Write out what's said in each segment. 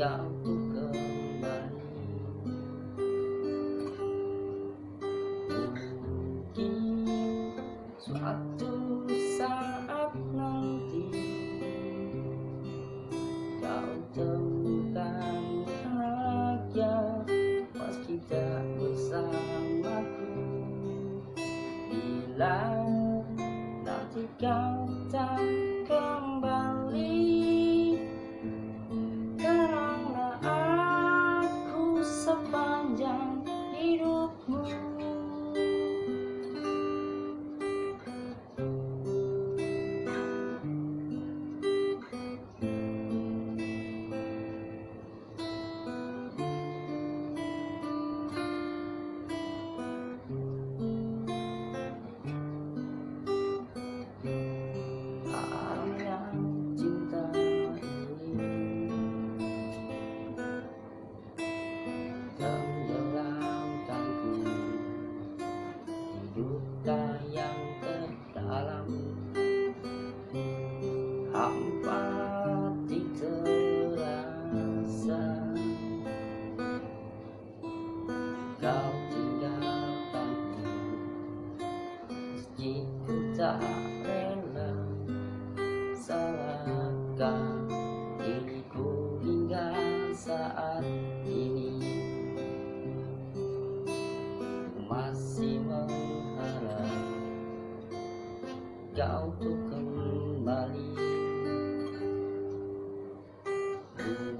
Kau kembali Mungkin suatu saat nanti kau temukan bahagia pas kita bersamaku bila nanti kau yang terdalam. Hampa terasa kau tinggalkanku meski ku tak rela salahkan kau tuh kembali.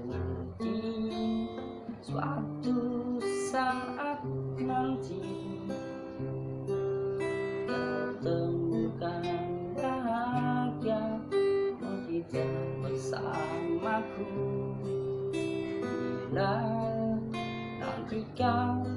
Mungkin suatu saat nanti. Kau temukan bahagia kita bersamaku. Bila nanti kau